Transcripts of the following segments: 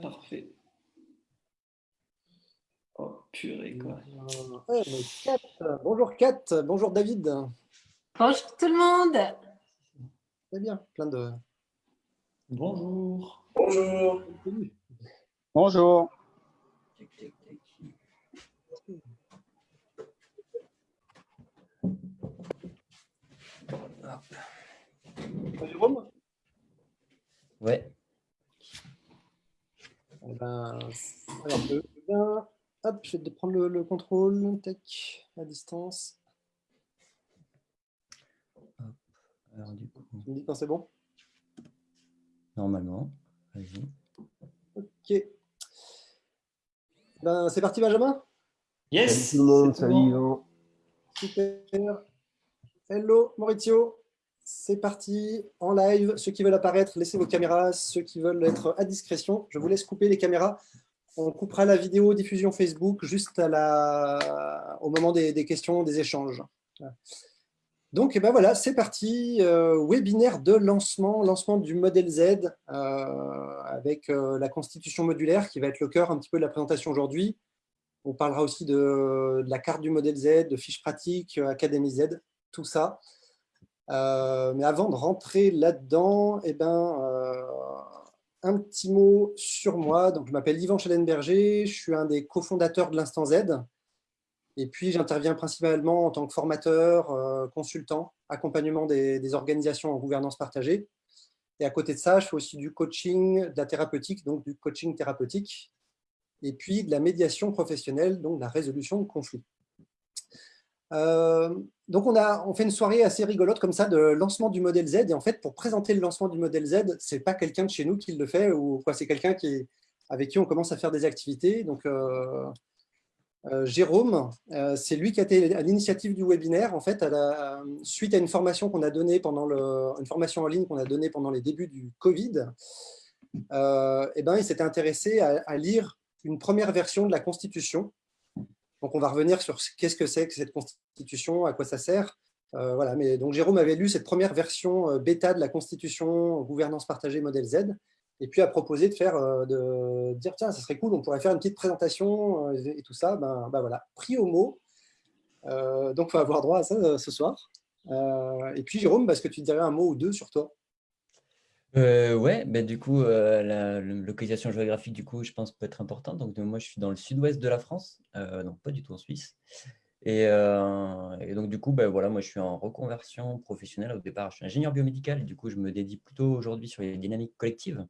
Parfait. Oh, purée, quoi. Bonjour Kat, bonjour David. Bonjour tout le monde. Très bien, plein de... Bonjour. Bonjour. Bonjour. Jérôme Ouais. Eh ben, alors, hop, je vais prendre le, le contrôle, tech, à distance. Alors, du coup, Tu me dis quand c'est bon? Normalement, vas-y. Ok. Ben, c'est parti Benjamin? Yes. Salut tout le monde, c'est salut. Yvan. Super. Hello Maurizio, c'est parti en live. Ceux qui veulent apparaître, laissez vos caméras. Ceux qui veulent être à discrétion, je vous laisse couper les caméras. On coupera la vidéo diffusion Facebook juste à la... au moment des, questions, des échanges. Donc eh ben voilà, c'est parti. Euh, webinaire de lancement, lancement du modèle Z euh, avec euh, la constitution modulaire qui va être le cœur un petit peu de la présentation aujourd'hui. On parlera aussi de, de la carte du modèle Z, de fiches pratiques, Académie Z, tout ça. Euh, mais avant de rentrer là-dedans, eh ben, euh, un petit mot sur moi. Donc, je m'appelle Yvan Schellenberger, je suis un des cofondateurs de l'Instant Z. Et puis, j'interviens principalement en tant que formateur, euh, consultant, accompagnement des, des organisations en gouvernance partagée. Et à côté de ça, je fais aussi du coaching, de la thérapeutique, donc du coaching thérapeutique et puis de la médiation professionnelle, donc de la résolution de conflits. Euh, donc, on, a, on fait une soirée assez rigolote comme ça de lancement du modèle Z. Et en fait, pour présenter le lancement du modèle Z, ce n'est pas quelqu'un de chez nous qui le fait, ou quoi, c'est quelqu'un qui, avec qui on commence à faire des activités. Donc, euh, euh, Jérôme, c'est lui qui a été à l'initiative du webinaire, en fait, à la, suite à une formation qu'on a donnée pendant le, une formation en ligne qu'on a donnée pendant les débuts du Covid. Et ben, il s'était intéressé à lire une première version de la Constitution. Donc, on va revenir sur qu'est-ce que c'est que cette Constitution, à quoi ça sert. Euh, voilà, mais donc Jérôme avait lu cette première version euh, bêta de la Constitution gouvernance partagée modèle Z, et puis a proposé de faire, euh, de dire tiens, ça serait cool, on pourrait faire une petite présentation et tout ça. Ben, ben voilà, pris au mot. Donc, on va avoir droit à ça ce soir. Et puis Jérôme, est-ce que tu dirais un mot ou deux sur toi Euh, ouais, ben du coup, euh, la localisation géographique, du coup, je pense peut être importante. Donc, moi, je suis dans le sud-ouest de la France, euh, donc pas du tout en Suisse. Et, euh, et donc, du coup, ben voilà, moi, je suis en reconversion professionnelle. Au départ, je suis ingénieur biomédical et du coup, je me dédie plutôt aujourd'hui sur les dynamiques collectives.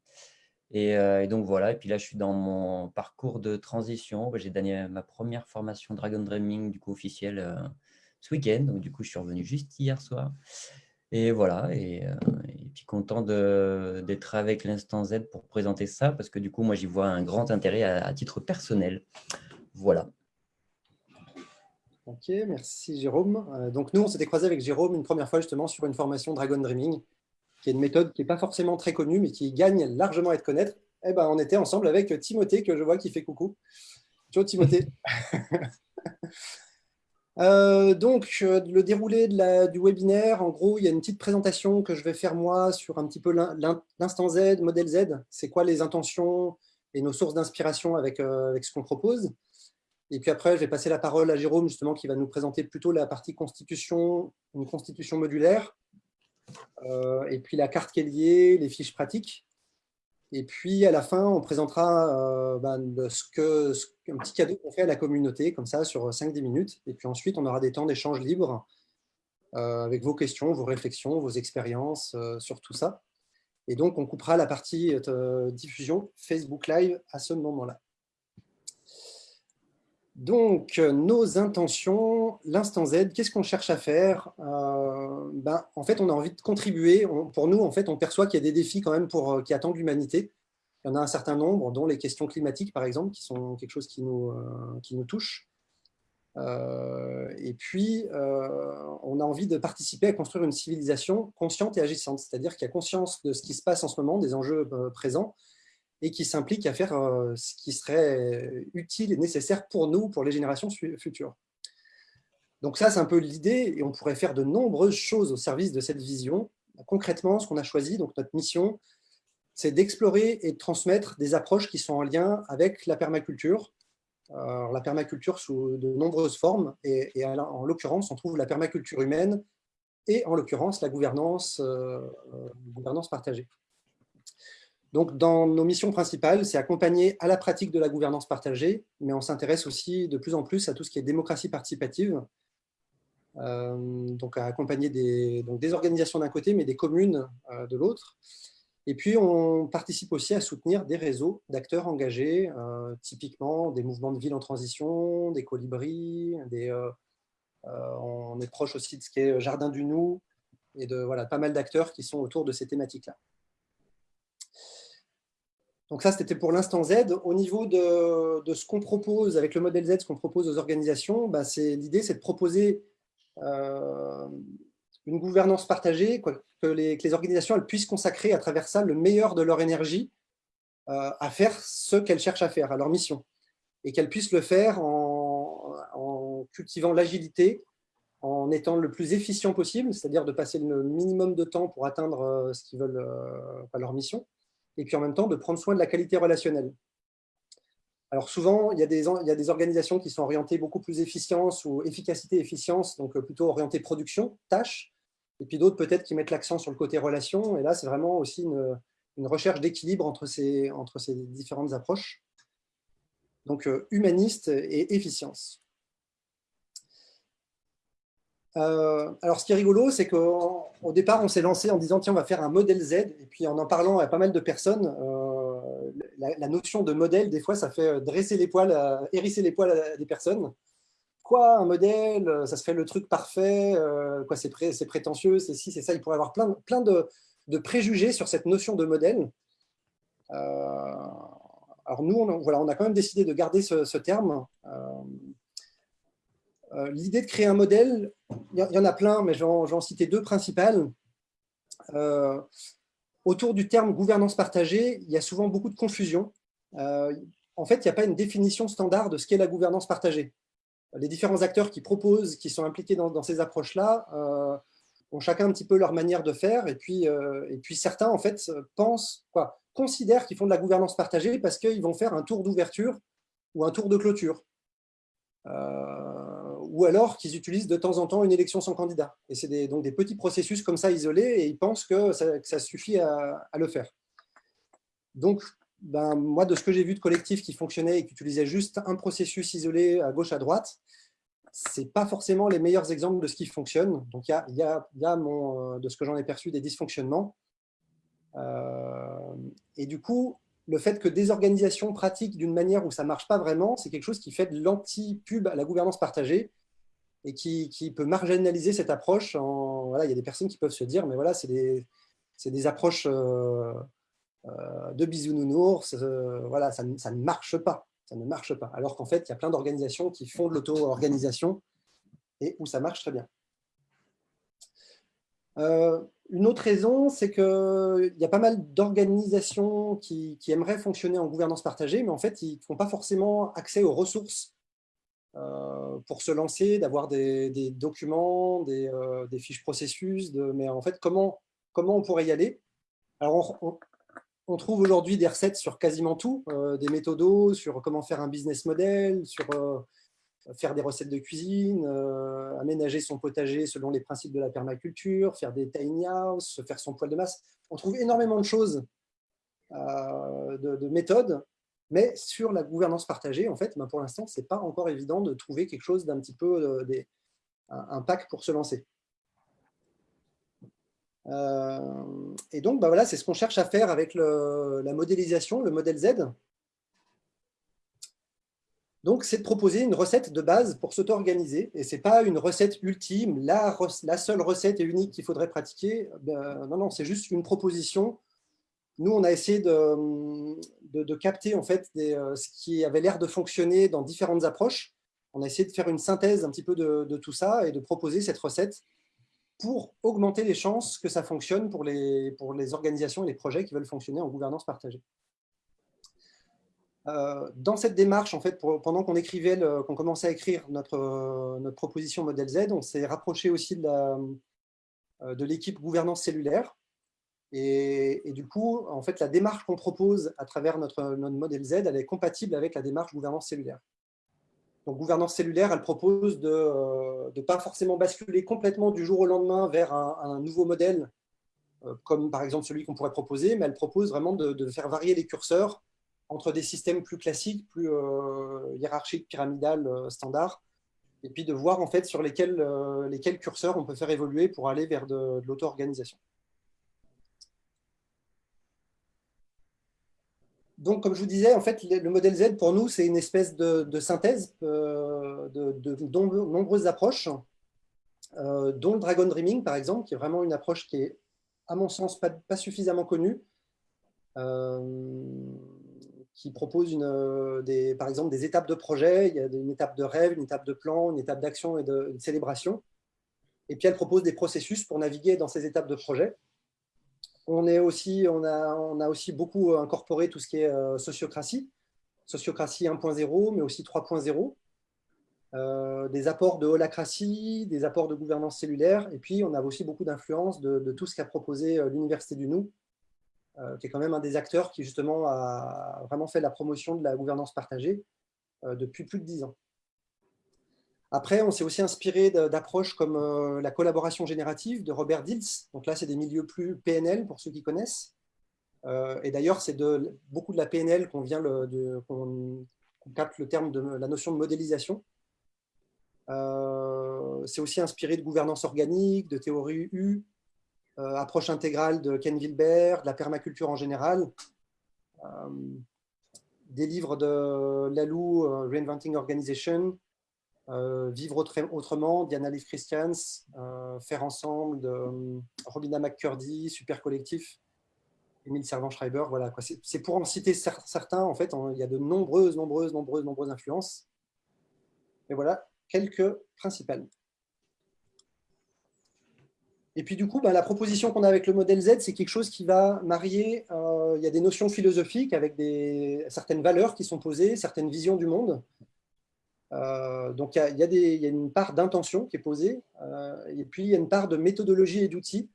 Et, euh, donc, voilà. Et puis là, je suis dans mon parcours de transition. Ben, J'ai donné ma première formation Dragon Dreaming, du coup, officielle euh, ce week-end. Donc, du coup, je suis revenu juste hier soir. Et voilà, et, euh, et puis content d'être avec l'Instant Z pour présenter ça, parce que du coup, moi, j'y vois un grand intérêt à, à titre personnel. Voilà. Ok, merci Jérôme. Euh, donc nous, on s'était croisé avec Jérôme une première fois justement sur une formation Dragon Dreaming, qui est une méthode qui n'est pas forcément très connue, mais qui gagne largement à être connaître. Eh ben, on était ensemble avec Timothée, que je vois qui fait coucou. Ciao Timothée. Euh, donc, euh, le déroulé du webinaire, en gros, il y a une petite présentation que je vais faire moi sur un petit peu l'in- l'in- l'instant Z, modèle Z. C'est quoi les intentions et nos sources d'inspiration avec, euh, avec ce qu'on propose. Et puis après, je vais passer la parole à Jérôme, justement, qui va nous présenter plutôt la partie constitution, une constitution modulaire, et puis la carte qui est liée, les fiches pratiques. Et puis, à la fin, on présentera euh, ben, ce que, un petit cadeau qu'on fait à la communauté, comme ça, sur 5-10 minutes. Et puis ensuite, on aura des temps d'échange libre euh, avec vos questions, vos réflexions, vos expériences euh, sur tout ça. Et donc, on coupera la partie euh, diffusion Facebook Live à ce moment-là. Donc, euh, nos intentions, l'instant Z, qu'est-ce qu'on cherche à faire Euh, ben, En fait, on a envie de contribuer. On- pour nous, en fait, on perçoit qu'il y a des défis quand même pour, euh, qui attendent l'humanité. Il y en a un certain nombre, dont les questions climatiques, par exemple, qui sont quelque chose qui nous, qui nous touche. Et puis, on a envie de participer à construire une civilisation consciente et agissante, c'est-à-dire qui a conscience de ce qui se passe en ce moment, des enjeux présents, et qui s'implique à faire euh, ce qui serait utile et nécessaire pour nous, pour les générations futures. Donc ça, c'est un peu l'idée, et on pourrait faire de nombreuses choses au service de cette vision. Concrètement, ce qu'on a choisi, donc notre mission, c'est d'explorer et de transmettre des approches qui sont en lien avec la permaculture. La permaculture sous de nombreuses formes, et, en l'occurrence, on trouve la permaculture humaine et en l'occurrence la gouvernance, euh, gouvernance partagée. Donc, dans nos missions principales, c'est accompagner à la pratique de la gouvernance partagée, mais on s'intéresse aussi de plus en plus à tout ce qui est démocratie participative, euh, donc à accompagner des, organisations d'un côté, mais des communes euh, de l'autre. Et puis, on participe aussi à soutenir des réseaux d'acteurs engagés, euh, typiquement des mouvements de ville en transition, des colibris, des, on est proche aussi de ce qui est Jardin du Nou, et de voilà, pas mal d'acteurs qui sont autour de ces thématiques-là. Donc ça, c'était pour l'instant Z. Au niveau de, ce qu'on propose avec le modèle Z, ce qu'on propose aux organisations, bah, l'idée, c'est de proposer euh, une gouvernance partagée, que, les, organisations puissent consacrer à travers ça le meilleur de leur énergie euh, à faire ce qu'elles cherchent à faire, à leur mission, et qu'elles puissent le faire en, cultivant l'agilité, en étant le plus efficient possible, c'est-à-dire de passer le minimum de temps pour atteindre euh, ce qu'ils veulent, leur mission, et puis en même temps de prendre soin de la qualité relationnelle. Alors souvent, il y, a des, organisations qui sont orientées beaucoup plus efficience ou efficacité, efficience, donc euh, plutôt orientées production, tâches, et puis d'autres peut-être qui mettent l'accent sur le côté relation, et là c'est vraiment aussi une, une recherche d'équilibre entre ces, entre ces différentes approches. Donc euh, humaniste et efficience. Euh, alors, ce qui est rigolo, c'est qu'au départ, on s'est lancé en disant, tiens, on va faire un modèle Z. Et puis, en en parlant à pas mal de personnes, euh, la, notion de modèle, des fois, ça fait dresser les poils, hérisser les poils à des personnes. Quoi, un modèle Ça serait le truc parfait euh, Quoi, c'est prétentieux C'est si, c'est ça. Il pourrait y avoir plein, de, préjugés sur cette notion de modèle. alors, nous, on, voilà, on a quand même décidé de garder ce terme. Euh, l'idée de créer un modèle, il y en a plein, mais j'en citer deux principales. Euh, autour du terme gouvernance partagée, il y a souvent beaucoup de confusion. Euh, en fait, il n'y a pas une définition standard de ce qu'est la gouvernance partagée. Les différents acteurs qui proposent, qui sont impliqués dans, ces approches-là, ont chacun un petit peu leur manière de faire. Et puis, et puis certains, en fait, pensent, quoi, considèrent qu'ils font de la gouvernance partagée parce qu'ils vont faire un tour d'ouverture ou un tour de clôture ou alors qu'ils utilisent de temps en temps une élection sans candidat. Et c'est donc des petits processus comme ça isolés, et ils pensent que ça, suffit à, le faire. Donc, ben, moi, de ce que j'ai vu de collectifs qui fonctionnaient et qui utilisaient juste un processus isolé à gauche, à droite, ce pas forcément les meilleurs exemples de ce qui fonctionne. Donc, il y a, mon, de ce que j'en ai perçu des dysfonctionnements. Euh, et du coup, le fait que des organisations pratiquent d'une manière où ça ne marche pas vraiment, c'est quelque chose qui fait de l'anti-pub à la gouvernance partagée et qui, peut marginaliser cette approche. Voilà, il y a des personnes qui peuvent se dire, mais voilà, c'est des, approches euh, euh, de bisounours, euh, voilà, ça, ça, ne marche pas. Ça ne marche pas. Alors qu'en fait, il y a plein d'organisations qui font de l'auto-organisation et où ça marche très bien. Une autre raison, c'est qu'il y a pas mal d'organisations qui, aimeraient fonctionner en gouvernance partagée, mais en fait, ils ne font pas forcément accès aux ressources euh, pour se lancer, d'avoir des, documents, euh, des, fiches processus, mais en fait, comment, comment on pourrait y aller? Alors, on, trouve aujourd'hui des recettes sur quasiment tout, euh, des méthodos, sur comment faire un business model, sur faire des recettes de cuisine, aménager son potager selon les principes de la permaculture, faire des tiny house, faire son poêle de masse. On trouve énormément de choses, de méthodes mais sur la gouvernance partagée, en fait, ben, pour l'instant, ce n'est pas encore évident de trouver quelque chose d'un petit peu euh, des, un, pack pour se lancer. Euh, et donc, ben voilà, c'est ce qu'on cherche à faire avec la modélisation, le modèle Z. Donc, c'est de proposer une recette de base pour s'auto-organiser. Et ce n'est pas une recette ultime, la, seule recette et unique qu'il faudrait pratiquer. Ben, non, non, c'est juste une proposition nous, on a essayé de, capter en fait euh, ce qui avait l'air de fonctionner dans différentes approches. On a essayé de faire une synthèse un petit peu de, tout ça et de proposer cette recette pour augmenter les chances que ça fonctionne pour les, pour les organisations et les projets qui veulent fonctionner en gouvernance partagée. Euh, dans cette démarche, en fait, pendant qu'on écrivait, qu'on commençait à écrire notre, notre proposition modèle Z, on s'est rapproché aussi de l'équipe gouvernance cellulaire, Et, du coup, en fait, la démarche qu'on propose à travers notre, notre modèle Z, elle est compatible avec la démarche gouvernance cellulaire. Donc, gouvernance cellulaire, elle propose de ne pas forcément basculer complètement du jour au lendemain vers un, nouveau modèle, euh, comme par exemple celui qu'on pourrait proposer, mais elle propose vraiment de, faire varier les curseurs entre des systèmes plus classiques, plus euh, hiérarchiques, pyramidales, euh, standards, et puis de voir en fait sur lesquels, euh, lesquels curseurs on peut faire évoluer pour aller vers de, l'auto-organisation. Donc, comme je vous disais, en fait, le modèle Z, pour nous, c'est une espèce de, synthèse de, nombreuses approches, dont le Dragon Dreaming, par exemple, qui est vraiment une approche qui est, à mon sens, pas, suffisamment connue, qui propose, des, par exemple, des étapes de projet. Il y a une étape de rêve, une étape de plan, une étape d'action et de, célébration. Et puis, elle propose des processus pour naviguer dans ces étapes de projet. On, est aussi, on, a, on a aussi beaucoup incorporé tout ce qui est euh, sociocratie, sociocratie 1.0, mais aussi 3.0, euh, des apports de holacratie, des apports de gouvernance cellulaire, et puis on a aussi beaucoup d'influence de, de, tout ce qu'a proposé euh, l'Université du Nou, euh, qui est quand même un des acteurs qui justement a vraiment fait la promotion de la gouvernance partagée euh, depuis plus de dix ans. Après, on s'est aussi inspiré d'approches comme euh, la collaboration générative de Robert Dilts. Donc là, c'est des milieux plus PNL pour ceux qui connaissent. Euh, et d'ailleurs, c'est de beaucoup de la PNL qu'on vient qu'on qu capte le terme de la notion de modélisation. Euh, c'est aussi inspiré de gouvernance organique, de théorie U, euh, approche intégrale de Ken Wilber, de la permaculture en général, euh, des livres de Lalou, euh, Reinventing Organization, euh, Vivre autrement, Diana Leaf Christians, euh, Faire ensemble euh, Robina McCurdy, Super Collectif, Émile Servan-Schreiber. Voilà, c'est pour en citer certains, en fait, il y a de nombreuses, nombreuses, nombreuses, nombreuses influences. Et voilà quelques principales. Et puis du coup, bah, la proposition qu'on a avec le modèle Z, c'est quelque chose qui va marier, euh, il y a des notions philosophiques avec certaines valeurs qui sont posées, certaines visions du monde, euh, donc, il y, a, une part d'intention qui est posée, euh, et puis il y a une part de méthodologie et d'outils.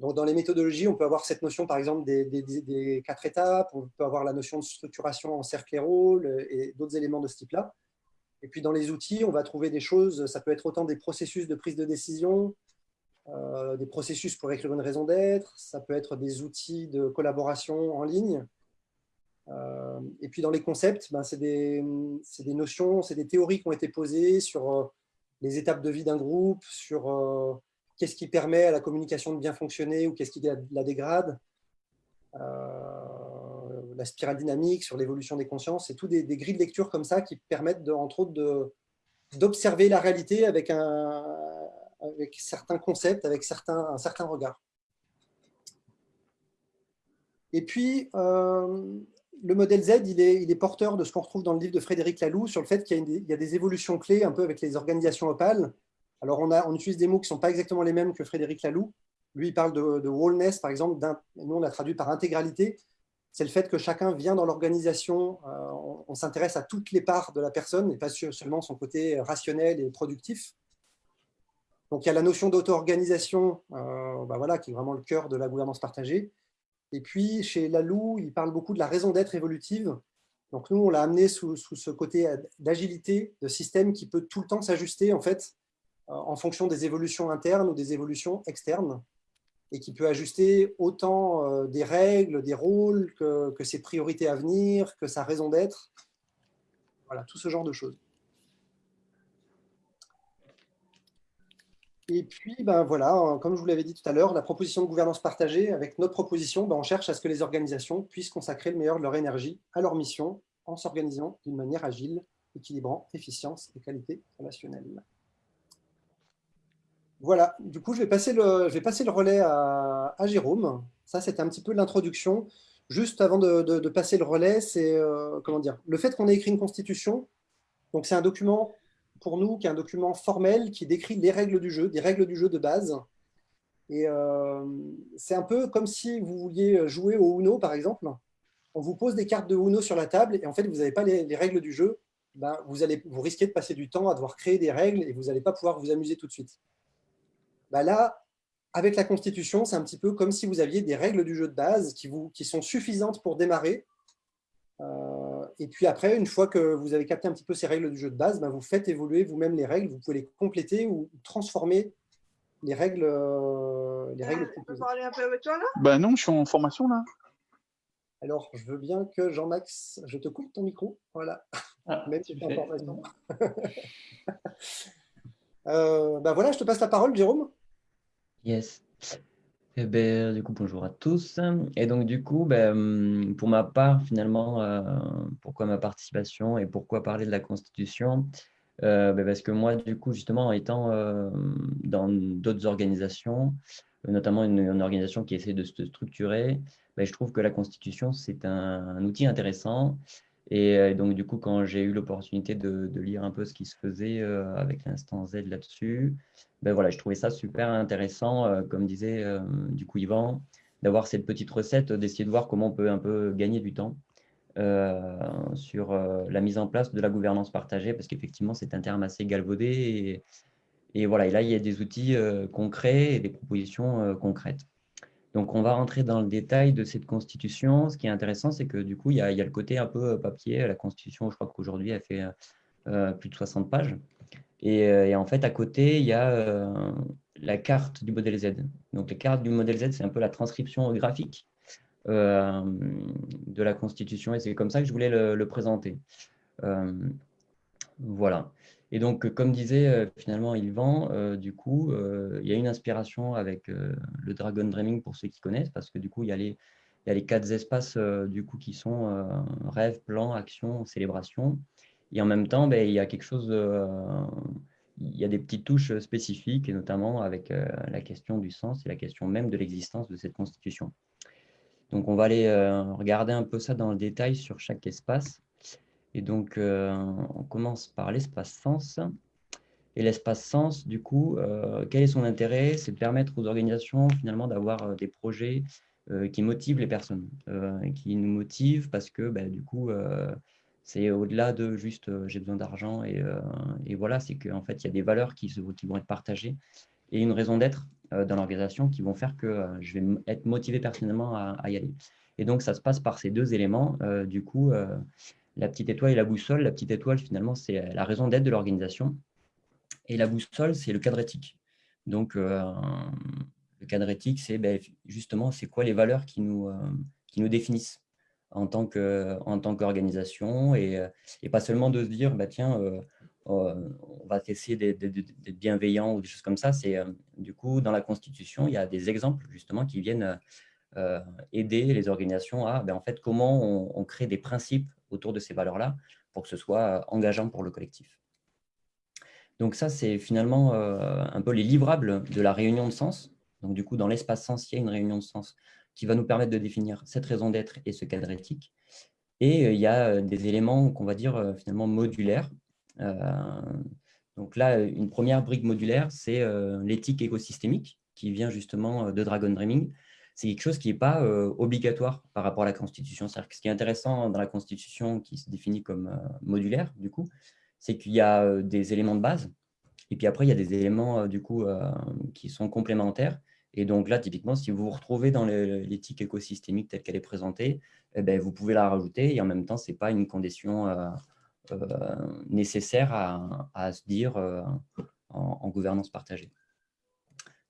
Donc, dans les méthodologies, on peut avoir cette notion, par exemple, des, quatre étapes, on peut avoir la notion de structuration en cercle et rôle, et d'autres éléments de ce type-là. Et puis, dans les outils, on va trouver des choses, ça peut être autant des processus de prise de décision, euh, des processus pour écrire une raison d'être, ça peut être des outils de collaboration en ligne, euh, et puis dans les concepts, ben, c'est des, des, notions, c'est des théories qui ont été posées sur euh, les étapes de vie d'un groupe, sur qu'est-ce qui permet à la communication de bien fonctionner ou qu'est-ce qui la, dégrade, la spirale dynamique, sur l'évolution des consciences, c'est tout des, grilles de lecture comme ça qui permettent entre autres d'observer la réalité avec, un, avec certains concepts, avec certains, un certain regard. Et puis, euh, le modèle Z, il est, il est porteur de ce qu'on retrouve dans le livre de Frédéric Laloux sur le fait qu'il y, a des évolutions clés un peu avec les organisations opales. Alors, on, a, on utilise des mots qui ne sont pas exactement les mêmes que Frédéric Laloux. Lui, il parle de, de wholeness, par exemple. Nous, on l'a traduit par intégralité. C'est le fait que chacun vient dans l'organisation, euh, on s'intéresse à toutes les parts de la personne et pas seulement son côté rationnel et productif. Donc, il y a la notion d'auto-organisation, euh, ben voilà, qui est vraiment le cœur de la gouvernance partagée. Et puis, chez Lalou, il parle beaucoup de la raison d'être évolutive. Donc, nous, on l'a amené sous, ce côté d'agilité, de système qui peut tout le temps s'ajuster, en fait, en fonction des évolutions internes ou des évolutions externes, et qui peut ajuster autant euh, des règles, des rôles, que ses priorités à venir, que sa raison d'être. Voilà, tout ce genre de choses. Et puis, ben voilà, comme je vous l'avais dit tout à l'heure, la proposition de gouvernance partagée, avec notre proposition, ben on cherche à ce que les organisations puissent consacrer le meilleur de leur énergie à leur mission en s'organisant d'une manière agile, équilibrant efficience et qualité relationnelle. Voilà, du coup, je vais passer le, je vais passer le relais à, à Jérôme. Ça, c'était un petit peu l'introduction. Juste avant de, de, de, passer le relais, c'est euh, comment dire, le fait qu'on ait écrit une constitution. Donc, c'est un document pour nous, qui est un document formel qui décrit les règles du jeu, des règles du jeu de base. Et euh, c'est un peu comme si vous vouliez jouer au Uno, par exemple. On vous pose des cartes de Uno sur la table et en fait, vous n'avez pas les, les, règles du jeu. Ben, vous, allez, vous risquez de passer du temps à devoir créer des règles et vous n'allez pas pouvoir vous amuser tout de suite. Ben là, avec la Constitution, c'est un petit peu comme si vous aviez des règles du jeu de base qui, vous, qui sont suffisantes pour démarrer. Euh, et puis après, une fois que vous avez capté un petit peu ces règles du jeu de base, ben vous faites évoluer vous-même les règles, vous pouvez les compléter ou transformer les règles, euh, les règles On peut proposées. parler un peu avec toi là? Ben non, je suis en formation là. Alors, je veux bien que Jean-Max, je te coupe ton micro. Voilà, Ah, même si tu tu es en formation. Euh, ben voilà, je te passe la parole, Jérôme. Yes. Du coup, bonjour à tous. Et donc, du coup, ben, pour ma part, finalement, euh, pourquoi ma participation et pourquoi parler de la Constitution? Euh, ben, parce que moi, du coup, justement, en étant euh, dans d'autres organisations, notamment une, organisation qui essaie de se structurer, ben, je trouve que la Constitution, c'est un outil intéressant. Et euh, donc, du coup, quand j'ai eu l'opportunité de, lire un peu ce qui se faisait euh, avec l'instant Z là-dessus, ben voilà, je trouvais ça super intéressant, euh, comme disait du coup Yvan, d'avoir cette petite recette, d'essayer de voir comment on peut un peu gagner du temps sur la mise en place de la gouvernance partagée, parce qu'effectivement, c'est un terme assez galvaudé. Et, et voilà, et là, il y a des outils concrets et des propositions concrètes. Donc, on va rentrer dans le détail de cette constitution. Ce qui est intéressant, c'est que du coup, il y, a, le côté un peu papier. La constitution, je crois qu'aujourd'hui, elle fait euh, plus de 60 pages. Et, euh, et, en fait, à côté, il y a euh, la carte du modèle Z. Donc, la carte du modèle Z, c'est un peu la transcription graphique euh, de la Constitution. Et c'est comme ça que je voulais le, le présenter. Euh, voilà. Et donc, comme disait euh, finalement Yvan, euh, du coup, euh, il y a une inspiration avec euh, le Dragon Dreaming pour ceux qui connaissent, parce que du coup, il y a les, quatre espaces euh, du coup, qui sont euh, rêve, plan, action, célébration. Et en même temps, ben, il y a quelque chose, euh, il y a des petites touches spécifiques, et notamment avec euh, la question du sens et la question même de l'existence de cette constitution. Donc, on va aller euh, regarder un peu ça dans le détail sur chaque espace. Et donc, euh, on commence par l'espace sens. Et l'espace sens, du coup, euh, quel est son intérêt? C'est de permettre aux organisations, finalement, d'avoir des projets euh, qui motivent les personnes, euh, qui nous motivent parce que, bah, du coup, euh, c'est au-delà de juste euh, j'ai besoin d'argent et, euh, et, voilà, c'est qu'en fait, il y a des valeurs qui, se, qui, vont être partagées et une raison d'être euh, dans l'organisation qui vont faire que euh, je vais être motivé personnellement à, y aller. Et donc, ça se passe par ces deux éléments. Euh, du coup, euh, la petite étoile et la boussole. La petite étoile, finalement, c'est la raison d'être de l'organisation. Et la boussole, c'est le cadre éthique. Donc, euh, le cadre éthique, c'est ben, justement, c'est quoi les valeurs qui nous, euh, qui nous définissent en tant qu'organisation et, et, pas seulement de se dire, bah, tiens, euh, on va essayer d'être bienveillant ou des choses comme ça. C'est euh, du coup, dans la Constitution, il y a des exemples justement qui viennent euh, aider les organisations à, ben, en fait, comment on, crée des principes autour de ces valeurs-là pour que ce soit engageant pour le collectif. Donc ça, c'est finalement euh, un peu les livrables de la réunion de sens. Donc du coup, dans l'espace sens, il y a une réunion de sens qui va nous permettre de définir cette raison d'être et ce cadre éthique. Et euh, il y a des éléments qu'on va dire finalement modulaires. Donc là, une première brique modulaire, c'est l'éthique écosystémique qui vient justement de Dragon Dreaming. C'est quelque chose qui n'est pas euh, obligatoire par rapport à la Constitution. C'est-à-dire que ce qui est intéressant dans la Constitution qui se définit comme euh, modulaire, du coup, c'est qu'il y a euh, des éléments de base et puis après, il y a des éléments du coup qui sont complémentaires. Et donc là, typiquement, si vous vous retrouvez dans l'éthique écosystémique telle qu'elle est présentée, eh bien, vous pouvez la rajouter et en même temps, ce n'est pas une condition nécessaire à, se dire en, gouvernance partagée.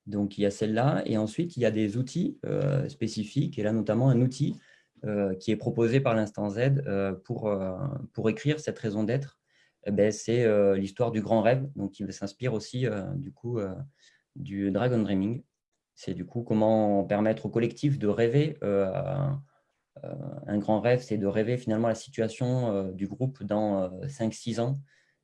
Donc, il y a celle-là. Et ensuite, il y a des outils euh, spécifiques. Et là, notamment, un outil euh, qui est proposé par l'instant Z euh, pour, écrire cette raison d'être. Eh bien, c'est l'histoire du grand rêve, donc qui s'inspire aussi du coup du Dragon Dreaming. C'est du coup comment permettre au collectif de rêver. Un grand rêve, c'est de rêver finalement la situation du groupe dans 5-6 ans.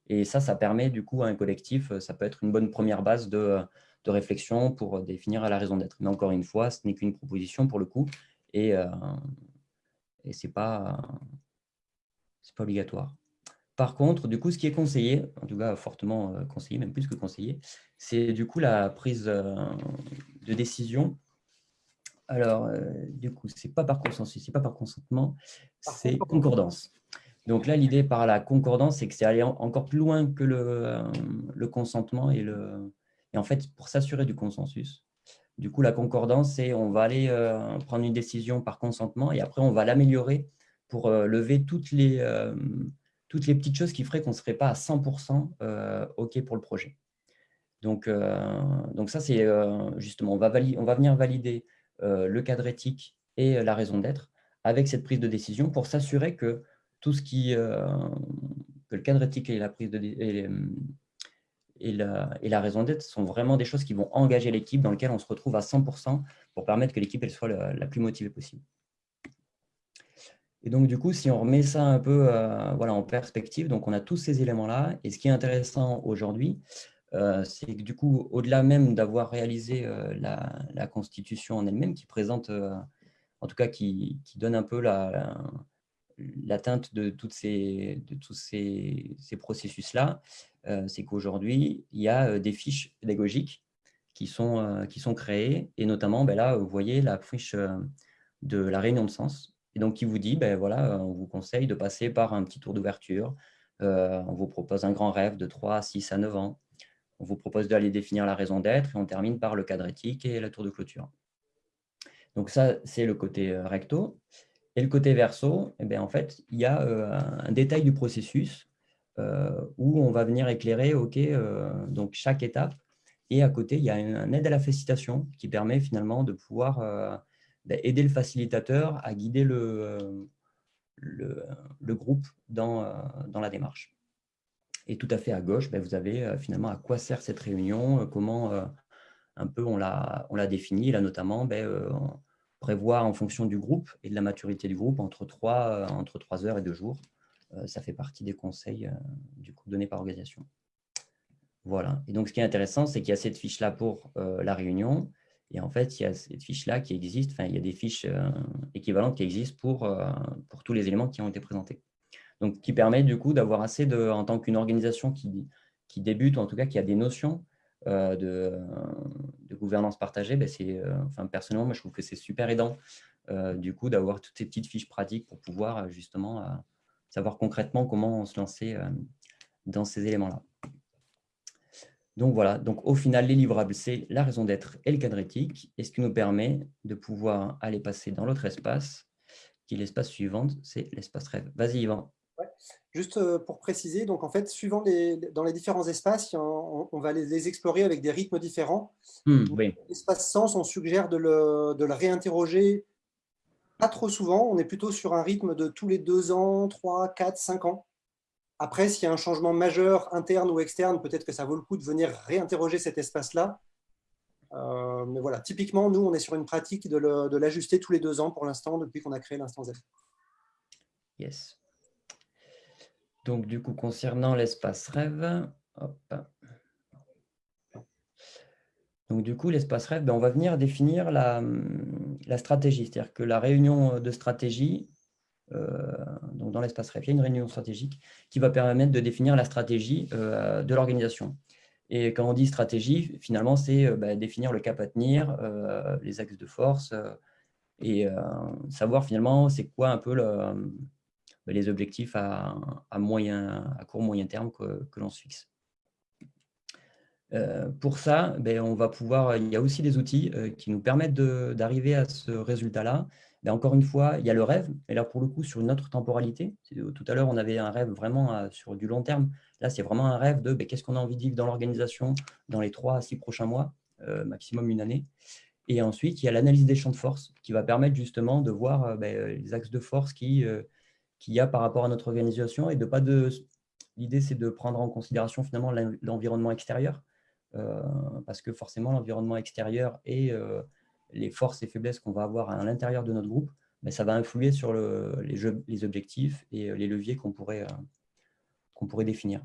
Et ça, ça permet du coup à un collectif, ça peut être une bonne première base de, de réflexion pour définir la raison d'être. Mais encore une fois, ce n'est qu'une proposition pour le coup et, et ce n'est pas, pas obligatoire. Par contre, du coup, ce qui est conseillé, en tout cas fortement conseillé, même plus que conseillé, c'est du coup la prise de décision. Alors, euh, du coup, ce n'est pas par consensus, ce n'est pas par consentement, c'est concordance. Donc là, l'idée par la concordance, c'est que c'est aller en, encore plus loin que le, euh, le consentement et, le, et en fait, pour s'assurer du consensus, Du coup, la concordance, c'est on va aller euh, prendre une décision par consentement et après, on va l'améliorer pour euh, lever toutes les, euh, toutes les petites choses qui feraient qu'on ne serait pas à 100% euh, OK pour le projet. Donc, ça, c'est justement, on va, venir valider le cadre éthique et la raison d'être avec cette prise de décision pour s'assurer que tout ce qui, que le cadre éthique et la prise de et, et la, raison d'être sont vraiment des choses qui vont engager l'équipe dans lesquelles on se retrouve à 100% pour permettre que l'équipe soit la, plus motivée possible. Et donc, du coup, si on remet ça un peu euh, voilà, en perspective, donc on a tous ces éléments-là. Et ce qui est intéressant aujourd'hui, euh, c'est que du coup, au-delà même d'avoir réalisé euh, la, constitution en elle-même, qui présente, en tout cas, qui, qui donne un peu la, la- l'atteinte de, toutes ces, de tous ces, ces processus-là, c'est qu'aujourd'hui, il y a euh, des fiches pédagogiques qui sont, euh, qui sont créées, et notamment, ben là, vous voyez la fiche euh, de la réunion de sens, et donc qui vous dit, ben voilà, on vous conseille de passer par un petit tour d'ouverture, euh, on vous propose un grand rêve de 3 à 6 à 9 ans, on vous propose d'aller définir la raison d'être, et on termine par le cadre éthique et la tour de clôture. Donc ça, c'est le côté euh, recto. Et le côté verso, eh bien, en fait, il y a euh, un détail du processus euh, où on va venir éclairer ok, euh, donc chaque étape. Et à côté, il y a un, un aide à la félicitation qui permet finalement de pouvoir euh, ben, aider le facilitateur à guider le, euh, le, groupe dans, euh, dans la démarche. Et tout à fait à gauche, ben, vous avez euh, finalement à quoi sert cette réunion, euh, comment euh, un peu on l'a on défini. Là, notamment, ben, euh, prévoir en fonction du groupe et de la maturité du groupe entre 3, entre 3 heures et 2 jours. Euh, ça fait partie des conseils euh, du coup, donnés par organisation. Voilà. Et donc, ce qui est intéressant, c'est qu'il y a cette fiche-là pour euh, la réunion. Et en fait, il y a cette fiche-là qui existe. Enfin, il y a des fiches équivalentes qui existent pour, pour tous les éléments qui ont été présentés. Donc, qui permet du coup d'avoir assez de, en tant qu'une organisation qui, qui débute, ou en tout cas qui a des notions de, de gouvernance partagée, ben euh, enfin, personnellement, moi, je trouve que c'est super aidant du coup d'avoir toutes ces petites fiches pratiques pour pouvoir justement savoir concrètement comment se lancer euh, dans ces éléments-là. Donc voilà, donc au final, les livrables, c'est la raison d'être et le cadre éthique, et ce qui nous permet de pouvoir aller passer dans l'autre espace, qui est l'espace suivant, c'est l'espace rêve. Vas-y, Yvan. Juste euh, pour préciser, donc en fait, suivant les, dans les différents espaces, on, on va les, les, explorer avec des rythmes différents. Mmh, oui. L'espace sens, on suggère de le, de le, réinterroger pas trop souvent. On est plutôt sur un rythme de tous les deux ans, trois, quatre, cinq ans. Après, s'il y a un changement majeur, interne ou externe, peut-être que ça vaut le coup de venir réinterroger cet espace-là. Euh, mais voilà, typiquement, nous, on est sur une pratique de l'ajuster tous les deux ans pour l'instant, depuis qu'on a créé l'instant Z. Yes. Donc, du coup, concernant l'espace rêve, hop. Donc, du coup, l'espace rêve, ben, on va venir définir la, la stratégie. C'est-à-dire que la réunion de stratégie, euh, donc dans l'espace rêve, il y a une réunion stratégique qui va permettre de définir la stratégie euh, de l'organisation. Et quand on dit stratégie, finalement, c'est euh, bah, définir le cap à tenir, euh, les axes de force, euh, et savoir finalement c'est quoi un peu le, les objectifs à, moyen, à court moyen terme que l'on se fixe. Euh, pour ça, ben, on va pouvoir, il y a aussi des outils euh, qui nous permettent d'arriver à ce résultat-là. Ben, encore une fois, il y a le rêve, et là pour le coup sur une autre temporalité. Tout à l'heure, on avait un rêve vraiment euh, sur du long terme. Là, c'est vraiment un rêve de ben, qu'est-ce qu'on a envie de vivre dans l'organisation dans les trois à six prochains mois, euh, maximum une année. Et ensuite, il y a l'analyse des champs de force qui va permettre justement de voir ben, les axes de force qui qu'il y a par rapport à notre organisation et de pas de. L'idée, c'est de prendre en considération finalement l'environnement extérieur, euh, parce que forcément, l'environnement extérieur et euh, les forces et faiblesses qu'on va avoir à l'intérieur de notre groupe, mais ça va influer sur le, les, objectifs et les leviers qu'on pourrait, euh, définir.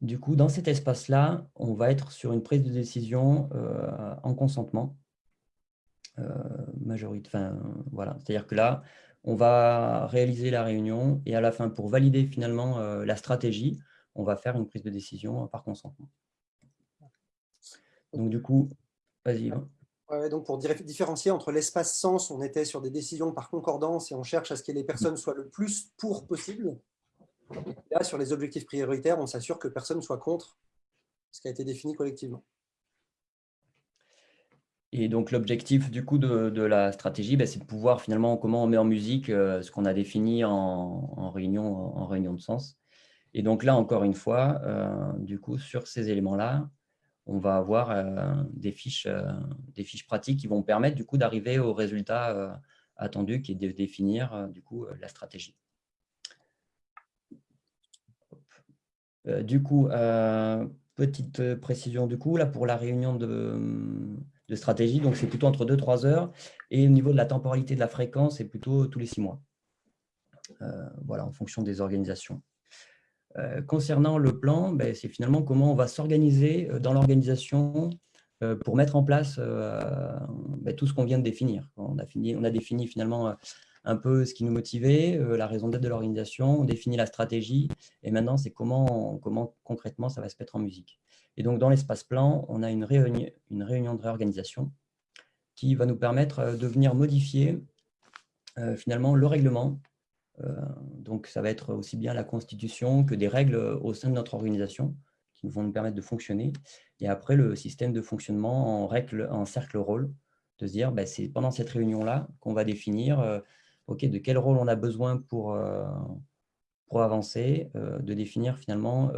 Du coup, dans cet espace-là, on va être sur une prise de décision euh, en consentement. Euh, voilà. C'est-à-dire que là, on va réaliser la réunion et à la fin, pour valider finalement euh, la stratégie, on va faire une prise de décision par consentement. Donc du coup, vas-y. Ouais, donc pour différencier entre l'espace sens, on était sur des décisions par concordance et on cherche à ce que les personnes soient le plus pour possible. Là, sur les objectifs prioritaires, on s'assure que personne ne soit contre ce qui a été défini collectivement. Et donc, l'objectif du coup de, de la stratégie, ben, c'est de pouvoir finalement, comment on met en musique euh, ce qu'on a défini en, en, réunion, en réunion de sens. Et donc là, encore une fois, euh, du coup, sur ces éléments-là, on va avoir euh, des, fiches, des fiches pratiques qui vont permettre du coup d'arriver au résultat attendu qui est de définir du coup la stratégie. du coup, petite précision du coup, là pour la réunion de, de stratégie. Donc, c'est plutôt entre 2-3 heures. Et au niveau de la temporalité de la fréquence, c'est plutôt tous les 6 mois. Euh, voilà, en fonction des organisations. Euh, concernant le plan, ben, c'est finalement comment on va s'organiser euh, dans l'organisation pour mettre en place ben, tout ce qu'on vient de définir. On a, fini, on a défini finalement un peu ce qui nous motivait, la raison d'être de l'organisation, on définit la stratégie, et maintenant, c'est comment, comment concrètement ça va se mettre en musique. Et donc, dans l'espace plan, on a une réunion, une réunion de réorganisation qui va nous permettre euh, de venir modifier euh, finalement le règlement. Euh, donc, ça va être aussi bien la constitution que des règles au sein de notre organisation qui vont nous permettre de fonctionner. Et après, le système de fonctionnement en, règle, en cercle rôle, de se dire, bah, c'est pendant cette réunion-là qu'on va définir ok, de quel rôle on a besoin pour, pour avancer, de définir finalement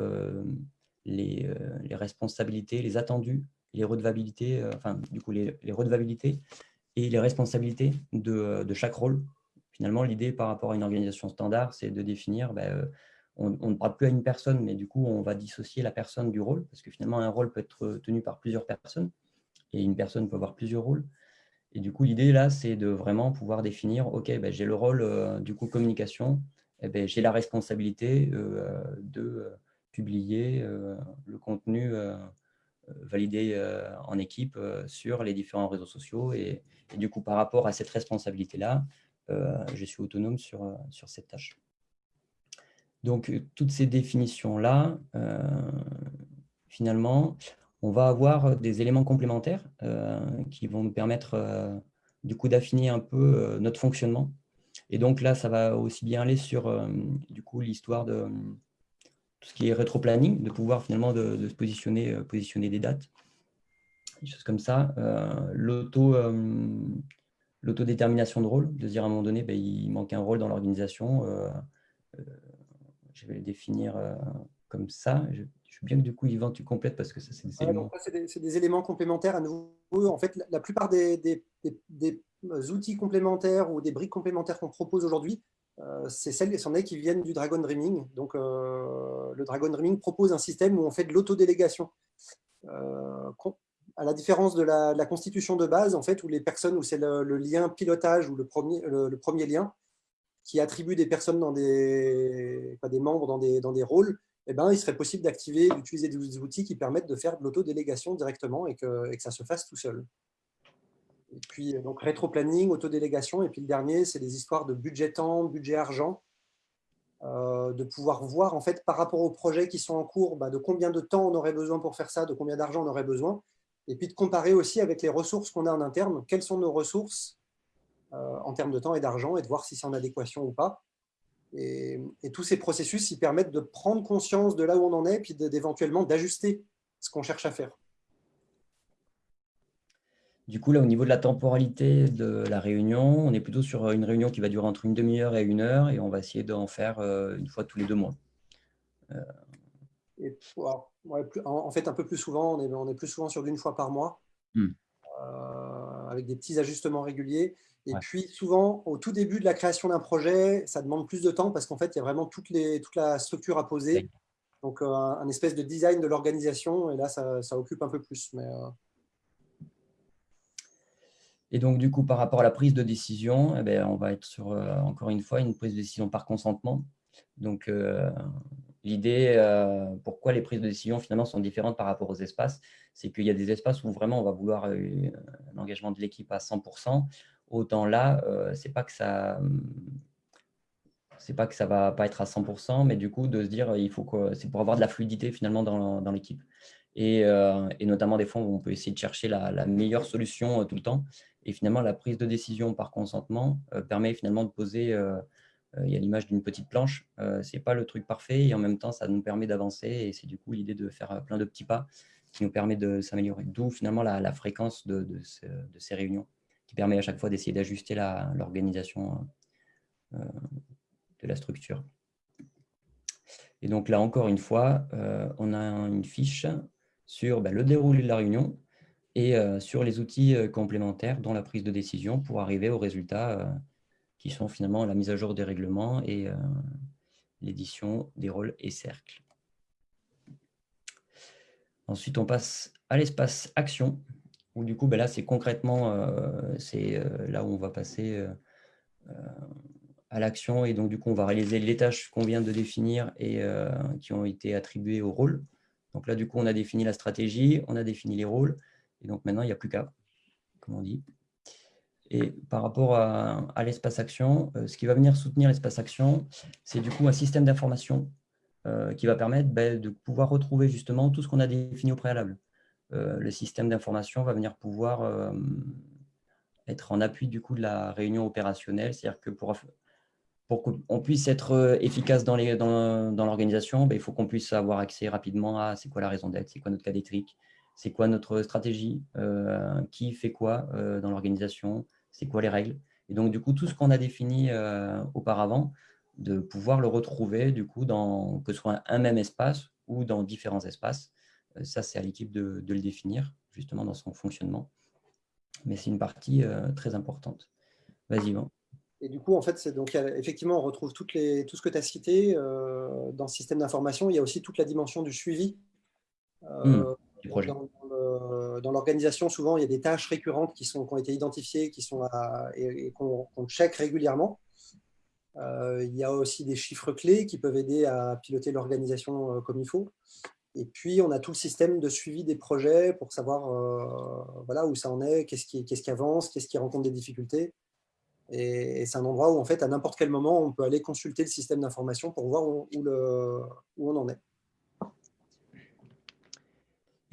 les, euh, responsabilités, les attendus, les redevabilités, euh, enfin, du coup, les, les, redevabilités et les responsabilités de, euh, de chaque rôle. Finalement, l'idée par rapport à une organisation standard, c'est de définir, ben, on, on, ne parle plus à une personne, mais du coup, on va dissocier la personne du rôle, parce que finalement, un rôle peut être tenu par plusieurs personnes, et une personne peut avoir plusieurs rôles. Et du coup, l'idée là, c'est de vraiment pouvoir définir, OK, ben, j'ai le rôle du coup communication, eh ben, j'ai la responsabilité de publier euh, le contenu euh, euh, validé en équipe sur les différents réseaux sociaux. Et, du coup, par rapport à cette responsabilité-là, je suis autonome sur, sur cette tâche. Donc, toutes ces définitions-là, finalement, on va avoir des éléments complémentaires qui vont nous permettre du coup d'affiner un peu notre fonctionnement. Et donc là, ça va aussi bien aller sur l'histoire de, tout ce qui est rétro-planning, de pouvoir finalement de, se positionner, euh, positionner des dates, des choses comme ça. Euh, euh, l'autodétermination de rôle, de dire à un moment donné, ben, il manque un rôle dans l'organisation. je vais le définir comme ça. Je, je veux bien que du coup, Yvan, tu complètes parce que ça, c'est des, éléments... des, éléments complémentaires à nouveau. En fait, la, plupart des, des, outils complémentaires ou des briques complémentaires qu'on propose aujourd'hui euh, c'est celles c'en est qui viennent du Dragon Dreaming. Donc, euh, le Dragon Dreaming propose un système où on fait de l'autodélégation. À la différence de la, constitution de base, en fait, où les personnes, où c'est le, lien pilotage ou le premier, le, premier lien qui attribue des personnes dans des, des membres dans des, dans des rôles, eh ben, il serait possible d'activer, d'utiliser des outils qui permettent de faire de l'autodélégation directement et que, et que ça se fasse tout seul. Et puis, donc, rétro-planning, autodélégation. Et puis, le dernier, c'est des histoires de budget temps, budget argent. Euh, de pouvoir voir, en fait, par rapport aux projets qui sont en cours, bah, de combien de temps on aurait besoin pour faire ça, de combien d'argent on aurait besoin. Et puis, de comparer aussi avec les ressources qu'on a en interne. Quelles sont nos ressources euh, en termes de temps et d'argent et de voir si c'est en adéquation ou pas. Et, tous ces processus, ils permettent de prendre conscience de là où on en est, puis d'éventuellement d'ajuster ce qu'on cherche à faire. Du coup, là, au niveau de la temporalité de la réunion, on est plutôt sur une réunion qui va durer entre une demi-heure et une heure, et on va essayer d'en faire euh, une fois tous les deux mois. Euh. En fait, un peu plus souvent, on est, plus souvent sur d'une fois par mois, hmm. euh, avec des petits ajustements réguliers. Et puis, souvent, au tout début de la création d'un projet, ça demande plus de temps parce qu'en fait, il y a vraiment toute, la structure à poser. Donc, un, espèce de design de l'organisation, et là, ça, occupe un peu plus. Mais, et donc, du coup, par rapport à la prise de décision, eh bien, on va être sur, euh, encore une fois, une prise de décision par consentement. Donc, euh, l'idée, euh, pourquoi les prises de décision, finalement, sont différentes par rapport aux espaces, c'est qu'il y a des espaces où vraiment on va vouloir l'engagement de l'équipe à 100%. Autant là, c'est pas que ça c'est va pas être à 100%, mais du coup, de se dire, il faut que c'est pour avoir de la fluidité finalement dans, l'équipe. Et, et, notamment des fois où on peut essayer de chercher la, meilleure solution tout le temps. Et finalement, la prise de décision par consentement euh, permet finalement de poser, euh, euh, il y a l'image d'une petite planche, ce n'est pas le truc parfait et en même temps, ça nous permet d'avancer et c'est du coup l'idée de faire plein de petits pas qui nous permet de s'améliorer. D'où finalement la, fréquence de, de, ce- de ces réunions, qui permet à chaque fois d'essayer d'ajuster l'organisation euh, de la structure. Et donc là, encore une fois, euh, on a une fiche sur ben, le déroulé de la réunion et euh, sur les outils euh, complémentaires, dont la prise de décision, pour arriver aux résultats euh, qui sont finalement la mise à jour des règlements et euh, l'édition des rôles et cercles. Ensuite, on passe à l'espace action, où du coup, ben là, c'est concrètement, euh, c'est euh, là où on va passer à l'action. Et donc, du coup, on va réaliser les tâches qu'on vient de définir et qui ont été attribuées au rôle. Donc là, du coup, on a défini la stratégie, on a défini les rôles. Et donc, maintenant, il n'y a plus qu'à, comme on dit. Et par rapport à, l'espace action, euh, ce qui va venir soutenir l'espace action, c'est du coup un système d'information euh, qui va permettre ben, de pouvoir retrouver justement tout ce qu'on a défini au préalable. Euh, le système d'information va venir pouvoir être en appui du coup de la réunion opérationnelle, c'est-à-dire que pour, qu'on puisse être efficace dans l'organisation, ben, il faut qu'on puisse avoir accès rapidement à c'est quoi la raison d'être, c'est quoi notre cas d'étrique, c'est quoi notre stratégie, euh, qui fait quoi euh, dans l'organisation, c'est quoi les règles? Et donc, du coup, tout ce qu'on a défini euh, auparavant, de pouvoir le retrouver, du coup, dans, que ce soit un même espace ou dans différents espaces. Ça, c'est à l'équipe de, de le définir, justement, dans son fonctionnement. Mais c'est une partie très importante. Vas-y, Yvan. Et du coup, en fait, c'est donc effectivement, on retrouve toutes les, tout ce que tu as cité dans ce système d'information. Il y a aussi toute la dimension du suivi. Euh, dans, l'organisation, souvent, il y a des tâches récurrentes qui, ont été identifiées qui sont et, qu'on qu'on check régulièrement. Euh, il y a aussi des chiffres clés qui peuvent aider à piloter l'organisation euh, comme il faut. Et puis, on a tout le système de suivi des projets pour savoir euh, voilà, où ça en est, qu'est-ce qui, avance, qu'est-ce qui rencontre des difficultés. Et, c'est un endroit où, en fait, à n'importe quel moment, on peut aller consulter le système d'information pour voir où on en est.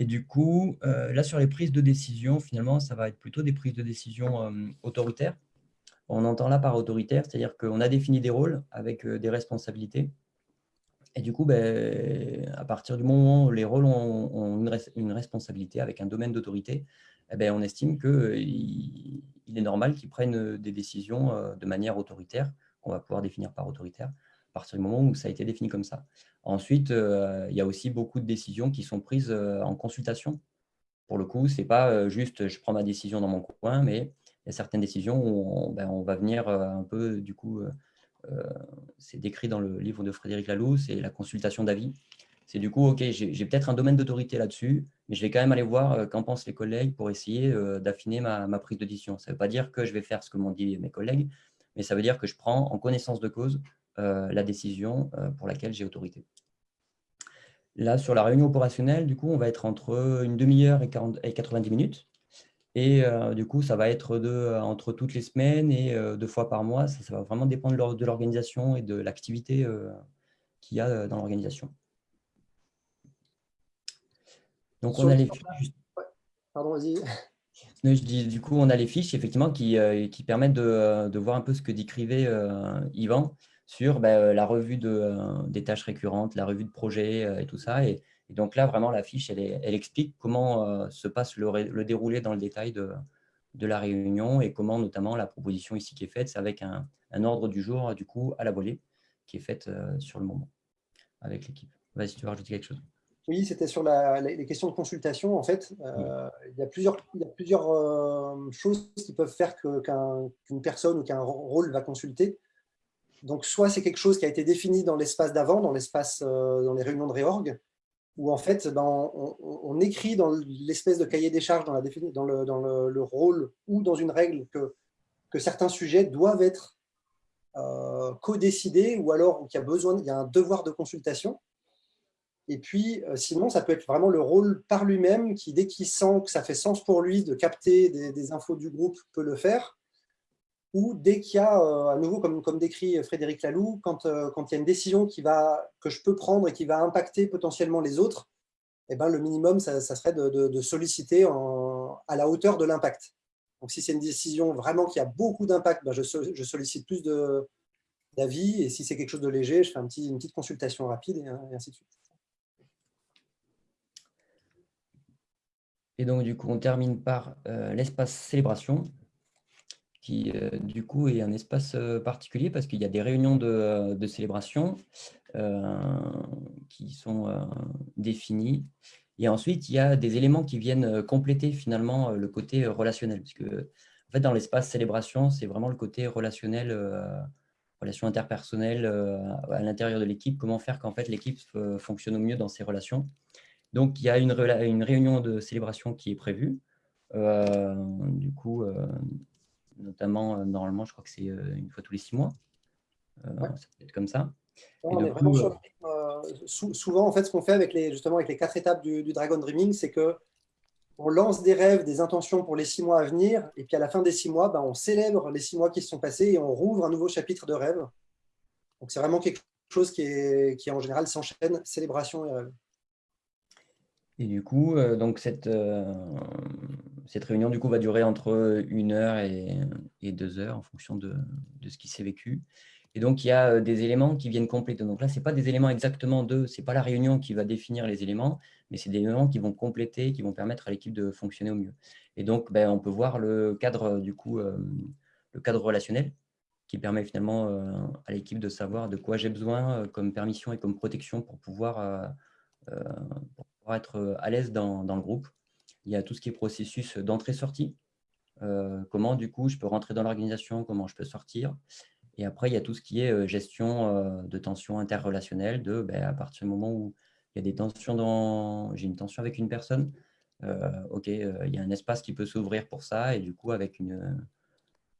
Et du coup, euh, là, sur les prises de décision, finalement, ça va être plutôt des prises de décision euh, autoritaires. On entend là par autoritaire, c'est-à-dire qu'on a défini des rôles avec euh, des responsabilités. Et du coup, ben, à partir du moment où les rôles ont, une, res- une responsabilité avec un domaine d'autorité, eh ben, on estime qu'il il est normal qu'ils prennent des décisions de manière autoritaire, qu'on va pouvoir définir par autoritaire, à partir du moment où ça a été défini comme ça. Ensuite, euh, il y a aussi beaucoup de décisions qui sont prises euh, en consultation. Pour le coup, ce n'est pas euh, juste je prends ma décision dans mon coin, mais il y a certaines décisions où on, ben, va venir un peu, du coup, c'est décrit dans le livre de Frédéric Laloux, c'est la consultation d'avis. C'est du coup, OK, j'ai peut-être un domaine d'autorité là-dessus, mais je vais quand même aller voir qu'en pensent les collègues pour essayer d'affiner ma, ma prise de décision. Ça ne veut pas dire que je vais faire ce que m'ont dit mes collègues, mais ça veut dire que je prends en connaissance de cause la décision euh, pour laquelle j'ai autorité. Là, sur la réunion opérationnelle, du coup, on va être entre une demi-heure et, 40 et 90 minutes. Et euh, du coup, ça va être de, euh, entre toutes les semaines et euh, deux fois par mois. Ça, ça va vraiment dépendre de l'or- de l'organisation et de l'activité euh, qu'il y a euh, dans l'organisation. Donc, on a les fiches, juste- Pardon, vas-y. non, je dis, du coup, on a les fiches effectivement qui, euh, qui permettent de, euh, de voir un peu ce que décrivait euh, Yvan sur ben, euh, la revue de, euh, des tâches récurrentes, la revue de projet euh, et tout ça. Et, et donc là, vraiment, la fiche, elle, explique comment se passe le, déroulé dans le détail de, de la réunion et comment notamment la proposition ici qui est faite, c'est avec un, un ordre du jour, du coup, à la volée, qui est faite euh, sur le moment avec l'équipe. Vas-y, tu veux rajouter quelque chose Oui, c'était sur la- les questions de consultation. En fait, euh, il y a plusieurs, il y a plusieurs euh, choses qui peuvent faire qu'une personne ou qu'un rôle va consulter. Donc, soit c'est quelque chose qui a été défini dans l'espace d'avant, dans euh, dans les réunions de réorg, où en fait, ben, on, écrit dans l'espèce de cahier des charges, dans, le, rôle ou dans une règle que, certains sujets doivent être euh, co-décidés ou alors qu'il y a besoin, il y a un devoir de consultation. Et puis, euh, sinon, ça peut être vraiment le rôle par lui-même qui, dès qu'il sent que ça fait sens pour lui de capter des infos du groupe, peut le faire. Ou dès qu'il y a, euh, à nouveau, comme, décrit Frédéric Laloux, quand, euh, quand il y a une décision que je peux prendre et qui va impacter potentiellement les autres, eh ben, le minimum, ça, serait de, solliciter à la hauteur de l'impact. Donc, si c'est une décision vraiment qui a beaucoup d'impact, ben, je, sol- je sollicite plus d'avis. Et si c'est quelque chose de léger, je fais une petite consultation rapide et, et ainsi de suite. Et donc, du coup, on termine par euh, l'espace célébration, qui, euh, du coup, est un espace euh, particulier parce qu'il y a des réunions de, de célébration qui sont définies. Et ensuite, il y a des éléments qui viennent compléter finalement le côté relationnel. Parce que, en fait, dans l'espace célébration, c'est vraiment le côté relationnel, relation interpersonnelle à l'intérieur de l'équipe, comment faire qu'en fait l'équipe fonctionne au mieux dans ses relations. Donc, il y a une, réunion de célébration qui est prévue. Euh, du coup, euh, notamment, euh, normalement, je crois que c'est une fois tous les six mois. Ça peut être comme ça. on est vraiment sur souvent, en fait, ce qu'on fait avec les, justement avec les quatre étapes du, Dragon Dreaming, c'est que on lance des rêves, des intentions pour les six mois à venir, et puis à la fin des six mois, ben, on célèbre les six mois qui se sont passés et on rouvre un nouveau chapitre de rêve. Donc, c'est vraiment quelque chose qui, est, qui en général s'enchaîne, célébration et rêve. Et du coup, euh, donc cette, euh, cette réunion du coup, va durer entre une heure et, deux heures en fonction de, ce qui s'est vécu. Et donc, il y a euh, des éléments qui viennent compléter. Donc là, ce n'est pas des éléments exactement de, ce n'est pas la réunion qui va définir les éléments, mais c'est des éléments qui vont compléter, qui vont permettre à l'équipe de fonctionner au mieux. Et donc, ben, on peut voir le cadre, du coup, le cadre relationnel qui permet finalement à l'équipe de savoir de quoi j'ai besoin comme permission et comme protection pour pouvoir, être euh, à l'aise dans, le groupe. Il y a tout ce qui est processus d'entrée-sortie. Euh, comment, du coup, je peux rentrer dans l'organisation, comment je peux sortir. Et après, il y a tout ce qui est euh, gestion de tensions interrelationnelles, de ben, à partir du moment où il y a des tensions dans... J'ai une tension avec une personne, OK, il y a un espace qui peut s'ouvrir pour ça, et du coup, avec une,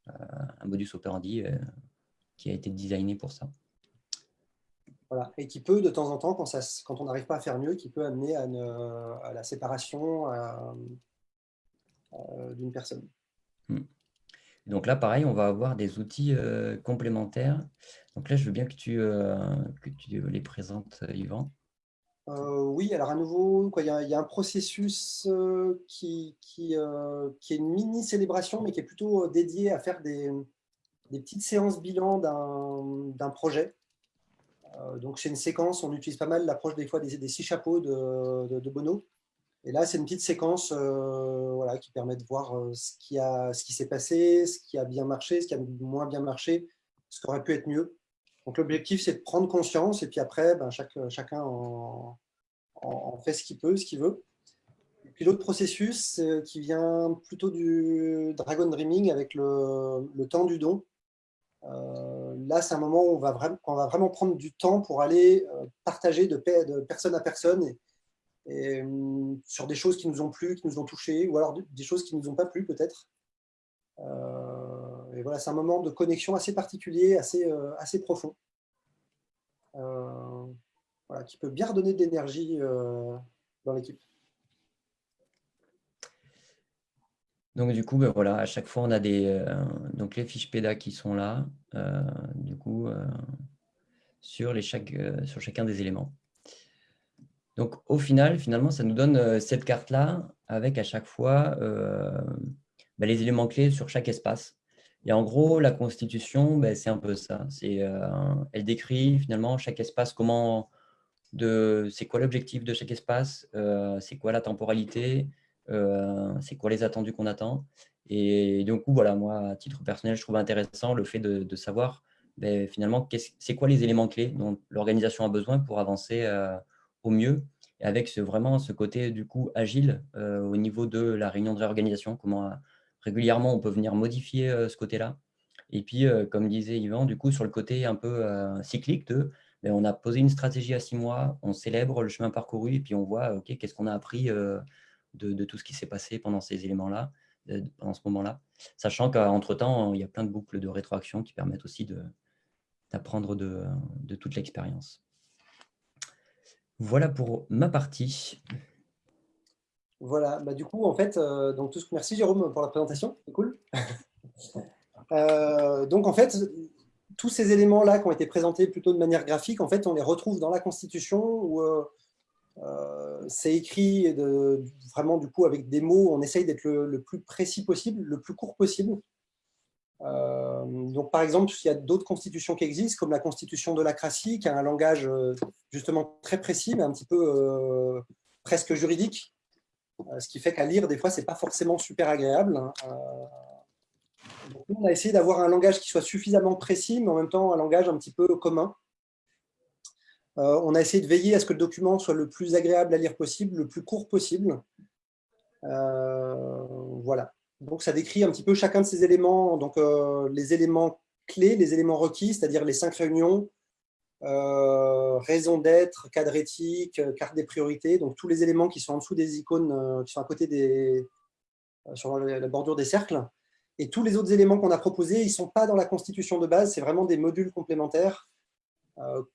un modus operandi qui a été designé pour ça. Et qui peut, de temps en temps, quand, ça, quand on n'arrive pas à faire mieux, qui peut amener à, la séparation d'une personne. Hmm. Donc là, pareil, on va avoir des outils euh, complémentaires. Donc là, je veux bien que tu, euh, que tu les présentes, Yvan. Euh, oui, alors à nouveau, il, y a, il, y a, un processus qui, qui, qui, est une mini-célébration, mais qui est plutôt dédié à faire des, des petites séances bilan d'un projet. Euh, donc, c'est une séquence, on utilise pas mal l'approche des fois des, six chapeaux de, Bono. Et là, c'est une petite séquence euh, voilà, qui permet de voir euh, ce qui, qui s'est passé, ce qui a bien marché, ce qui a moins bien marché, ce qui aurait pu être mieux. Donc, l'objectif, c'est de prendre conscience et puis après, ben, chaque, chacun en, fait ce qu'il peut, ce qu'il veut. Et puis, l'autre processus qui vient plutôt du Dragon Dreaming avec le, temps du don. Là, c'est un moment où on va, vraiment, prendre du temps pour aller euh, partager de, personne à personne hum, sur des choses qui nous ont plu, qui nous ont touchés, ou alors des choses qui ne nous ont pas plu peut-être. Euh, et voilà, c'est un moment de connexion assez particulier, assez, assez profond, qui peut bien redonner de l'énergie dans l'équipe. Donc, du coup, ben voilà, à chaque fois, on a des, euh, donc les fiches PEDA qui sont là, euh, du coup, euh, sur, les chacun des éléments. Donc, au final, finalement, ça nous donne cette carte-là avec à chaque fois ben, les éléments clés sur chaque espace. Et en gros, la constitution, ben, c'est un peu ça. elle décrit finalement chaque espace, comment, c'est quoi l'objectif de chaque espace, c'est quoi la temporalité, c'est quoi les attendus qu'on attend? Et coup, voilà, moi, à titre personnel, je trouve intéressant le fait de, savoir ben, finalement c'est quoi les éléments clés dont l'organisation a besoin pour avancer euh, au mieux? Et avec vraiment ce côté du coup agile euh, au niveau de la réunion de réorganisation, comment régulièrement on peut venir modifier ce côté-là. Et puis, comme disait Yvan, du coup, sur le côté un peu cyclique de ben, on a posé une stratégie à six mois, on célèbre le chemin parcouru et puis on voit ok qu'est-ce qu'on a appris de, tout ce qui s'est passé pendant ces éléments-là, euh, pendant ce moment-là, sachant qu'entre-temps, il y a plein de boucles de rétroaction qui permettent aussi d'apprendre de, de, toute l'expérience. Voilà pour ma partie. Voilà, bah du coup, en fait, euh, donc tout ce... merci Jérôme pour la présentation, c'est cool. Euh, donc en fait, tous ces éléments-là qui ont été présentés plutôt de manière graphique, en fait, on les retrouve dans la Constitution où euh, c'est écrit de, vraiment du coup avec des mots, on essaye d'être le, plus précis possible, le plus court possible. Euh, donc par exemple, il y a d'autres constitutions qui existent, comme la constitution de la Crassie, qui a un langage euh, justement très précis, mais un petit peu presque juridique. Euh, ce qui fait qu'à lire, des fois, c'est pas forcément super agréable. hein. Euh, on a essayé d'avoir un langage qui soit suffisamment précis, mais en même temps un langage un petit peu commun. Euh, on a essayé de veiller à ce que le document soit le plus agréable à lire possible, le plus court possible. Euh, voilà. Donc, ça décrit un petit peu chacun de ces éléments, donc euh, les éléments clés, les éléments requis, c'est-à-dire les cinq réunions, raison d'être, cadre éthique, carte des priorités, donc tous les éléments qui sont en dessous des icônes, qui sont à côté des, sur la bordure des cercles. Et tous les autres éléments qu'on a proposés, ils ne sont pas dans la constitution de base, c'est vraiment des modules complémentaires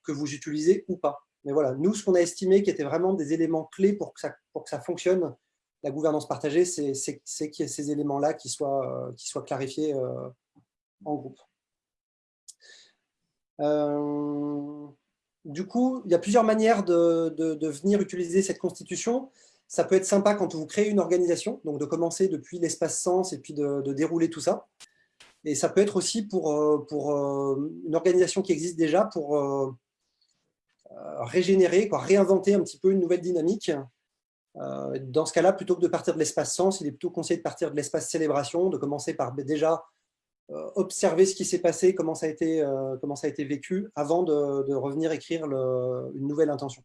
que vous utilisez ou pas. Mais voilà, nous, ce qu'on a estimé qui étaient vraiment des éléments clés pour que ça, fonctionne, la gouvernance partagée, c'est qu'il y ait ces éléments-là qui soient, euh, clarifiés euh, en groupe. Euh, du coup, il y a plusieurs manières de, venir utiliser cette constitution. Ça peut être sympa quand vous créez une organisation, donc de commencer depuis l'espace sens et puis de dérouler tout ça. Et ça peut être aussi pour, euh, euh, une organisation qui existe déjà, pour euh, régénérer, quoi, réinventer un petit peu une nouvelle dynamique. Dans ce cas-là, plutôt que de partir de l'espace sens, il est plutôt conseillé de partir de l'espace célébration, de commencer par déjà euh, observer ce qui s'est passé, comment ça a été, vécu, avant de, revenir écrire une nouvelle intention.